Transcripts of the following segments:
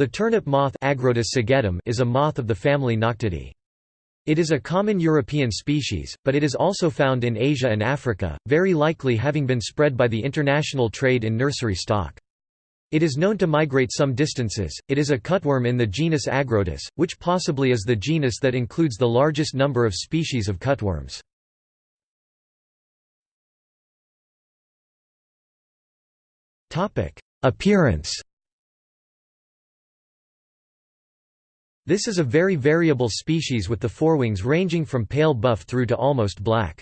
The turnip moth is a moth of the family Noctuidae. It is a common European species, but it is also found in Asia and Africa, very likely having been spread by the international trade in nursery stock. It is known to migrate some distances. It is a cutworm in the genus Agrotis, which possibly is the genus that includes the largest number of species of cutworms. Appearance This is a very variable species with the forewings ranging from pale buff through to almost black.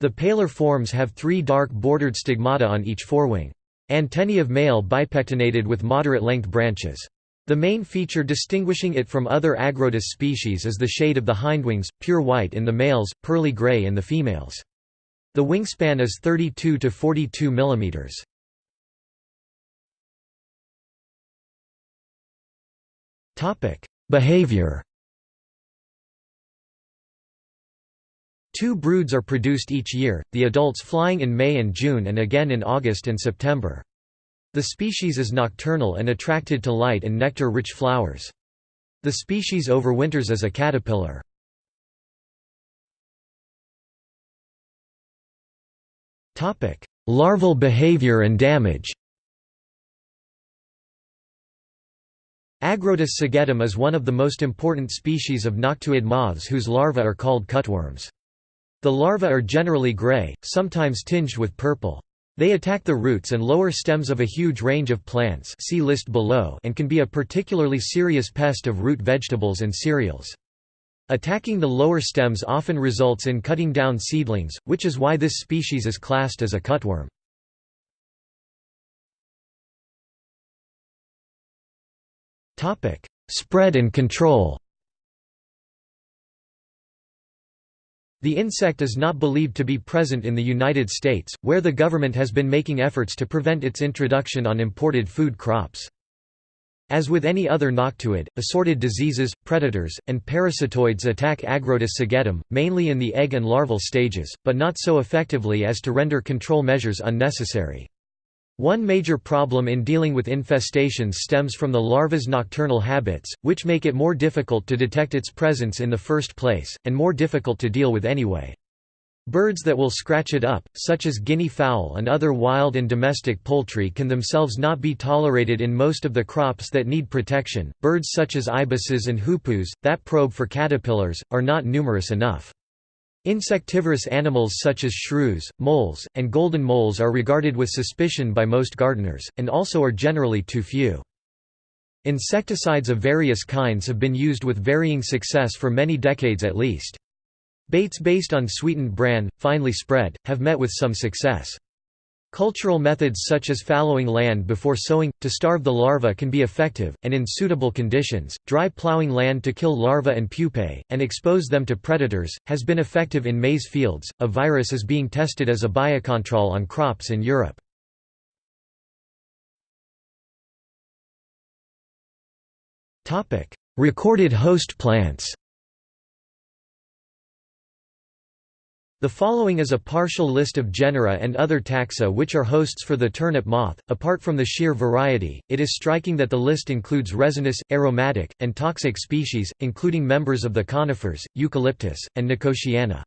The paler forms have three dark bordered stigmata on each forewing. Antennae of male bipectinated with moderate-length branches. The main feature distinguishing it from other Agrotis species is the shade of the hindwings, pure white in the males, pearly gray in the females. The wingspan is 32 to 42 mm. Topic: Behavior Two broods are produced each year, the adults flying in May and June and again in August and September. The species is nocturnal and attracted to light and nectar-rich flowers. The species overwinters as a caterpillar. Larval behavior and damage Agrotis segetum is one of the most important species of noctuid moths whose larvae are called cutworms. The larvae are generally gray, sometimes tinged with purple. They attack the roots and lower stems of a huge range of plants see list below and can be a particularly serious pest of root vegetables and cereals. Attacking the lower stems often results in cutting down seedlings, which is why this species is classed as a cutworm. Spread and control The insect is not believed to be present in the United States, where the government has been making efforts to prevent its introduction on imported food crops. As with any other noctuid, assorted diseases, predators, and parasitoids attack Agrotis segetum, mainly in the egg and larval stages, but not so effectively as to render control measures unnecessary. One major problem in dealing with infestations stems from the larva's nocturnal habits, which make it more difficult to detect its presence in the first place, and more difficult to deal with anyway. Birds that will scratch it up, such as guinea fowl and other wild and domestic poultry can themselves not be tolerated in most of the crops that need protection. Birds such as ibises and hoopoes, that probe for caterpillars, are not numerous enough. Insectivorous animals such as shrews, moles, and golden moles are regarded with suspicion by most gardeners, and also are generally too few. Insecticides of various kinds have been used with varying success for many decades at least. Baits based on sweetened bran, finely spread, have met with some success. Cultural methods such as fallowing land before sowing, to starve the larva can be effective, and in suitable conditions, dry plowing land to kill larvae and pupae, and expose them to predators, has been effective in maize fields. A virus is being tested as a biocontrol on crops in Europe. Recorded host plants The following is a partial list of genera and other taxa which are hosts for the turnip moth. Apart from the sheer variety, it is striking that the list includes resinous, aromatic, and toxic species, including members of the conifers, eucalyptus, and nicotiana.